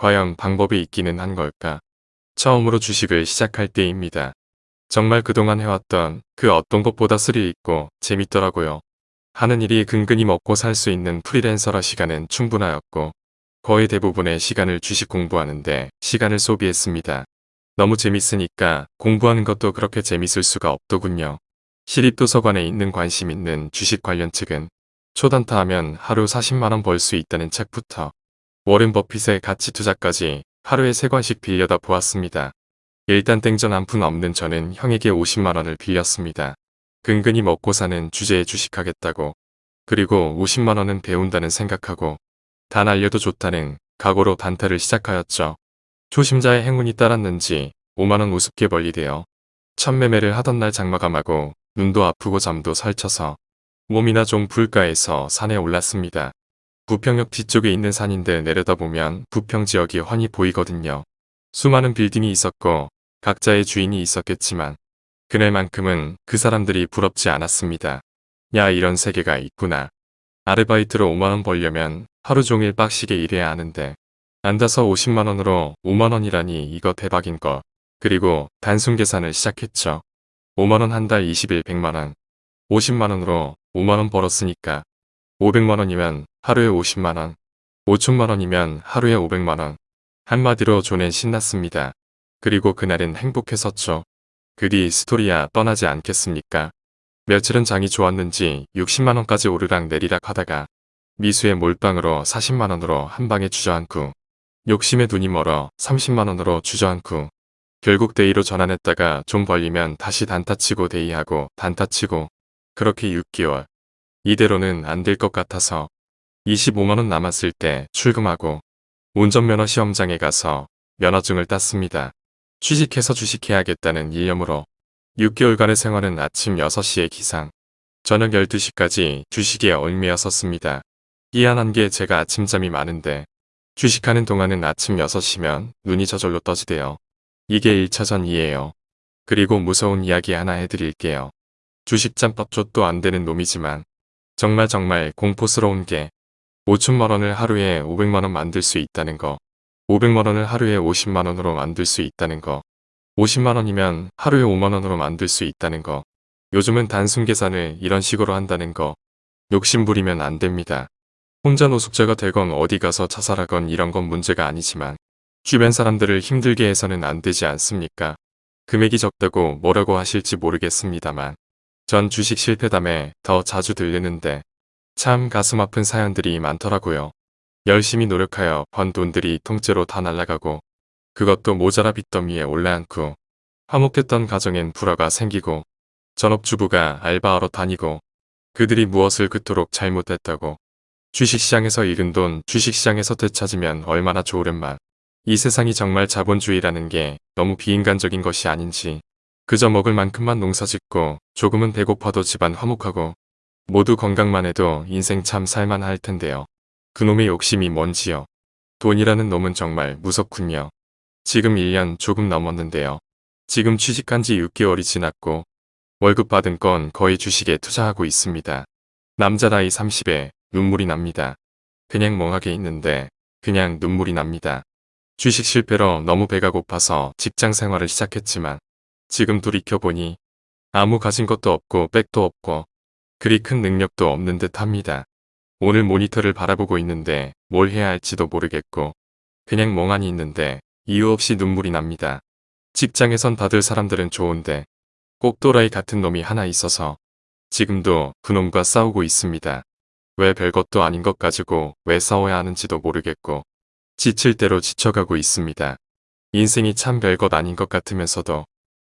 과연 방법이 있기는 한 걸까? 처음으로 주식을 시작할 때입니다. 정말 그동안 해왔던 그 어떤 것보다 스릴 있고 재밌더라고요. 하는 일이 근근히 먹고 살 수 있는 프리랜서라 시간은 충분하였고 거의 대부분의 시간을 주식 공부하는데 시간을 소비했습니다. 너무 재밌으니까 공부하는 것도 그렇게 재밌을 수가 없더군요. 시립도서관에 있는 관심 있는 주식 관련 책은 초단타 하면 하루 40만원 벌 수 있다는 책부터 워렌 버핏의 가치 투자까지 하루에 3권씩 빌려다 보았습니다. 일단 땡전 한 푼 없는 저는 형에게 50만원을 빌렸습니다. 근근히 먹고 사는 주제에 주식하겠다고 그리고 50만원은 배운다는 생각하고 다 날려도 좋다는 각오로 단타를 시작하였죠. 초심자의 행운이 따랐는지 5만원 우습게 벌리되어 첫 매매를 하던 날 장마감하고 눈도 아프고 잠도 설쳐서 몸이나 좀 불가에서 산에 올랐습니다. 부평역 뒤쪽에 있는 산인데 내려다보면 부평 지역이 훤히 보이거든요. 수많은 빌딩이 있었고 각자의 주인이 있었겠지만 그날만큼은 그 사람들이 부럽지 않았습니다. 야 이런 세계가 있구나. 아르바이트로 5만원 벌려면 하루 종일 빡시게 일해야 하는데 앉아서 50만원으로 5만원이라니 이거 대박인 거. 그리고 단순 계산을 시작했죠. 5만원 한 달 20일 100만원. 50만원으로 5만원 벌었으니까 500만원이면 하루에 50만원. 5천만원이면 하루에 500만원. 한마디로 존엔 신났습니다. 그리고 그날은 행복했었죠. 그 뒤 스토리야 떠나지 않겠습니까? 며칠은 장이 좋았는지 60만원까지 오르락 내리락 하다가 미수의 몰빵으로 40만원으로 한 방에 주저앉고 욕심에 눈이 멀어 30만원으로 주저앉고 결국 day로 전환했다가 좀 벌리면 다시 단타치고 day하고 단타치고 그렇게 6개월 이대로는 안 될 것 같아서 25만원 남았을 때 출금하고 운전면허 시험장에 가서 면허증을 땄습니다. 취직해서 주식해야겠다는 일념으로 6개월간의 생활은 아침 6시에 기상, 저녁 12시까지 주식에 얽매였었습니다. 희한한 게 제가 아침잠이 많은데 주식하는 동안은 아침 6시면 눈이 저절로 떠지대요. 이게 1차전이에요. 그리고 무서운 이야기 하나 해드릴게요. 주식짬밥조도 안 되는 놈이지만 정말 정말 공포스러운 게 5천만원을 하루에 500만원 만들 수 있다는 거. 500만원을 하루에 50만원으로 만들 수 있다는 거. 50만원이면 하루에 5만원으로 만들 수 있다는 거. 요즘은 단순 계산을 이런 식으로 한다는 거. 욕심 부리면 안 됩니다. 혼자 노숙자가 되건 어디 가서 자살하건 이런 건 문제가 아니지만 주변 사람들을 힘들게 해서는 안 되지 않습니까? 금액이 적다고 뭐라고 하실지 모르겠습니다만. 전 주식 실패담에 더 자주 들리는데 참 가슴 아픈 사연들이 많더라고요. 열심히 노력하여 번 돈들이 통째로 다 날아가고 그것도 모자라 빚더미에 올라앉고 화목했던 가정엔 불화가 생기고 전업주부가 알바하러 다니고 그들이 무엇을 그토록 잘못했다고 주식시장에서 잃은 돈 주식시장에서 되찾으면 얼마나 좋으련만 이 세상이 정말 자본주의라는 게 너무 비인간적인 것이 아닌지 그저 먹을 만큼만 농사짓고 조금은 배고파도 집안 화목하고 모두 건강만 해도 인생 참 살만할 텐데요. 그놈의 욕심이 뭔지요. 돈이라는 놈은 정말 무섭군요. 지금 1년 조금 넘었는데요. 지금 취직한 지 6개월이 지났고 월급 받은 건 거의 주식에 투자하고 있습니다. 남자 나이 30에 눈물이 납니다. 그냥 멍하게 있는데 그냥 눈물이 납니다. 주식 실패로 너무 배가 고파서 직장 생활을 시작했지만 지금 돌이켜보니 아무 가진 것도 없고 백도 없고 그리 큰 능력도 없는 듯 합니다. 오늘 모니터를 바라보고 있는데 뭘 해야 할지도 모르겠고 그냥 멍하니 있는데 이유 없이 눈물이 납니다. 직장에선 다들 사람들은 좋은데 꼭 또라이 같은 놈이 하나 있어서 지금도 그놈과 싸우고 있습니다. 왜 별것도 아닌 것 가지고 왜 싸워야 하는지도 모르겠고 지칠 대로 지쳐가고 있습니다. 인생이 참 별것 아닌 것 같으면서도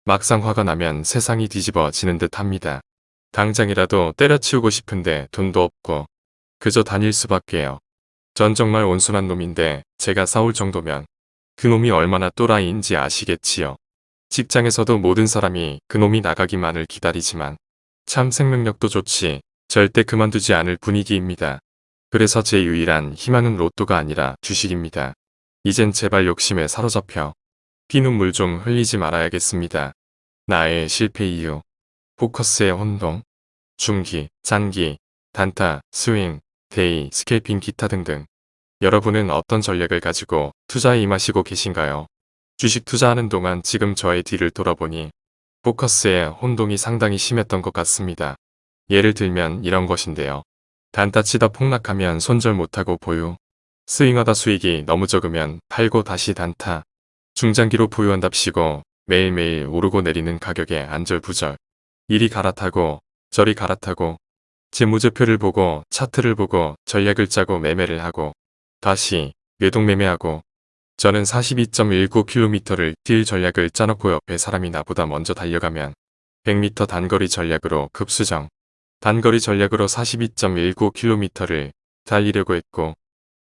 막상 화가 나면 세상이 뒤집어지는 듯 합니다. 당장이라도 때려치우고 싶은데 돈도 없고 그저 다닐 수밖에요. 전 정말 온순한 놈인데 제가 싸울 정도면 그놈이 얼마나 또라이인지 아시겠지요. 직장에서도 모든 사람이 그놈이 나가기만을 기다리지만 참 생명력도 좋지 절대 그만두지 않을 분위기입니다. 그래서 제 유일한 희망은 로또가 아니라 주식입니다. 이젠 제발 욕심에 사로잡혀 피눈물 좀 흘리지 말아야겠습니다. 나의 실패 이유 포커스의 혼동 중기, 장기, 단타, 스윙, day, scalping 기타 등등 여러분은 어떤 전략을 가지고 투자에 임하시고 계신가요? 주식 투자하는 동안 지금 저의 뒤를 돌아보니 포커스에 혼동이 상당히 심했던 것 같습니다. 예를 들면 이런 것인데요. 단타 치다 폭락하면 손절 못하고 보유. 스윙하다 수익이 너무 적으면 팔고 다시 단타. 중장기로 보유한답시고 매일매일 오르고 내리는 가격에 안절부절. 이리 갈아타고 저리 갈아타고 재무제표를 보고 차트를 보고 전략을 짜고 매매를 하고 다시 매동매매하고 저는 42.19km를 뛸 전략을 짜놓고 옆에 사람이 나보다 먼저 달려가면 100m 단거리 전략으로 급수정. 단거리 전략으로 42.19km를 달리려고 했고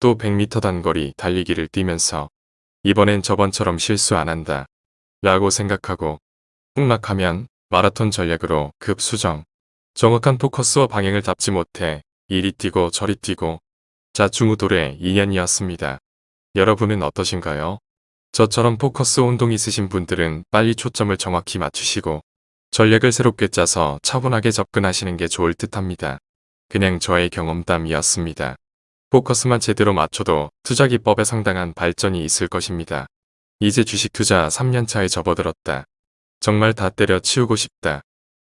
또 100m 단거리 달리기를 뛰면서 이번엔 저번처럼 실수 안 한다 라고 생각하고 폭락하면 마라톤 전략으로 급수정 정확한 포커스와 방향을 잡지 못해 이리 뛰고 저리 뛰고 자중우돌의 2년이었습니다. 여러분은 어떠신가요? 저처럼 포커스 혼동 있으신 분들은 빨리 초점을 정확히 맞추시고 전략을 새롭게 짜서 차분하게 접근하시는 게 좋을 듯 합니다. 그냥 저의 경험담이었습니다. 포커스만 제대로 맞춰도 투자 기법에 상당한 발전이 있을 것입니다. 이제 주식 투자 3년차에 접어들었다. 정말 다 때려 치우고 싶다.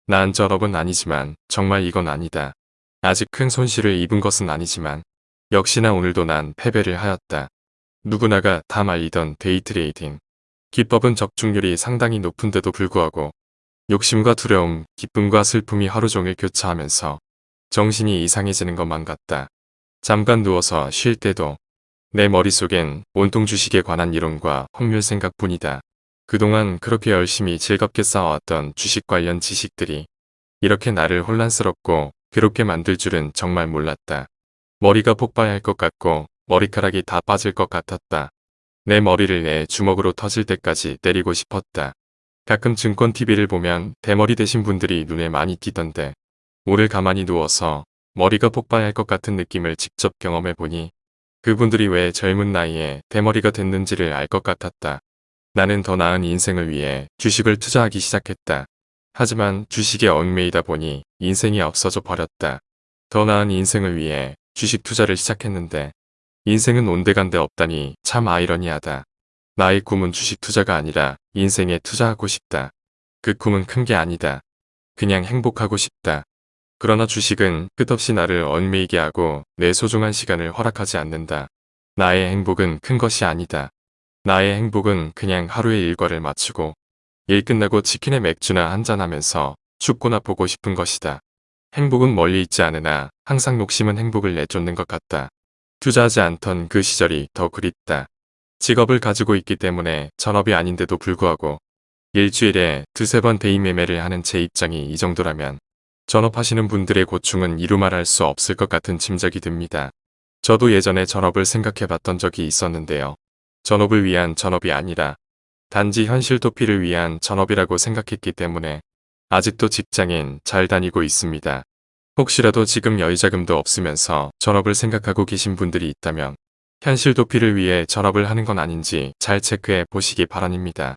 난 전업은 아니지만 정말 이건 아니다. 아직 큰 손실을 입은 것은 아니지만 역시나 오늘도 난 패배를 하였다. 누구나가 다 말리던 데이트레이딩. 기법은 적중률이 상당히 높은데도 불구하고 욕심과 두려움, 기쁨과 슬픔이 하루 종일 교차하면서 정신이 이상해지는 것만 같다. 잠깐 누워서 쉴 때도 내 머릿속엔 온통 주식에 관한 이론과 확률 생각뿐이다. 그동안 그렇게 열심히 즐겁게 쌓아왔던 주식 관련 지식들이 이렇게 나를 혼란스럽고 괴롭게 만들 줄은 정말 몰랐다. 머리가 폭발할 것 같고 머리카락이 다 빠질 것 같았다. 내 머리를 내 주먹으로 터질 때까지 때리고 싶었다. 가끔 증권 TV를 보면 대머리 되신 분들이 눈에 많이 띄던데 오늘 가만히 누워서 머리가 폭발할 것 같은 느낌을 직접 경험해 보니 그분들이 왜 젊은 나이에 대머리가 됐는지를 알 것 같았다. 나는 더 나은 인생을 위해 주식을 투자하기 시작했다. 하지만 주식에 얽매이다 보니 인생이 없어져 버렸다. 더 나은 인생을 위해 주식 투자를 시작했는데 인생은 온데간데 없다니 참 아이러니하다. 나의 꿈은 주식 투자가 아니라 인생에 투자하고 싶다. 그 꿈은 큰 게 아니다. 그냥 행복하고 싶다. 그러나 주식은 끝없이 나를 얽매이게 하고 내 소중한 시간을 허락하지 않는다. 나의 행복은 큰 것이 아니다. 나의 행복은 그냥 하루의 일과를 마치고 일 끝나고 치킨에 맥주나 한잔하면서 축구나 보고 싶은 것이다. 행복은 멀리 있지 않으나 항상 녹심은 행복을 내쫓는 것 같다. 투자하지 않던 그 시절이 더 그립다. 직업을 가지고 있기 때문에 전업이 아닌데도 불구하고 일주일에 두세 번 대인 매매를 하는 제 입장이 이 정도라면 전업하시는 분들의 고충은 이루 말할 수 없을 것 같은 짐작이 듭니다. 저도 예전에 전업을 생각해 봤던 적이 있었는데요. 전업을 위한 전업이 아니라 단지 현실 도피를 위한 전업이라고 생각했기 때문에 아직도 직장인 잘 다니고 있습니다. 혹시라도 지금 여유자금도 없으면서 전업을 생각하고 계신 분들이 있다면 현실 도피를 위해 전업을 하는 건 아닌지 잘 체크해 보시기 바랍니다.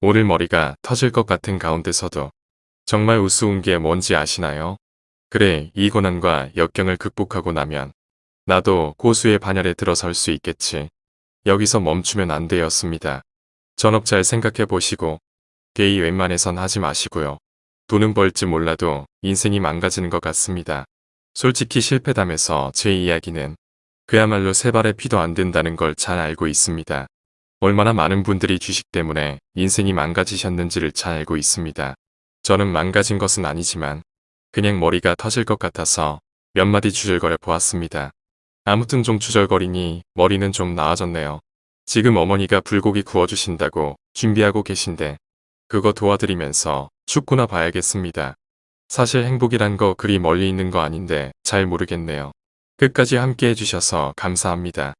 오늘 머리가 터질 것 같은 가운데서도 정말 우스운 게 뭔지 아시나요? 그래 이 고난과 역경을 극복하고 나면 나도 고수의 반열에 들어설 수 있겠지. 여기서 멈추면 안 되었습니다. 전업 잘 생각해 보시고 게이 웬만해선 하지 마시고요. 돈은 벌지 몰라도 인생이 망가지는 것 같습니다. 솔직히 실패담에서 제 이야기는 그야말로 세 발의 피도 안 된다는 걸 잘 알고 있습니다. 얼마나 많은 분들이 주식 때문에 인생이 망가지셨는지를 잘 알고 있습니다. 저는 망가진 것은 아니지만 그냥 머리가 터질 것 같아서 몇 마디 주절거려 보았습니다. 아무튼 좀 주절거리니 머리는 좀 나아졌네요. 지금 어머니가 불고기 구워주신다고 준비하고 계신데 그거 도와드리면서 축구나 봐야겠습니다. 사실 행복이란 거 그리 멀리 있는 거 아닌데 잘 모르겠네요. 끝까지 함께 해주셔서 감사합니다.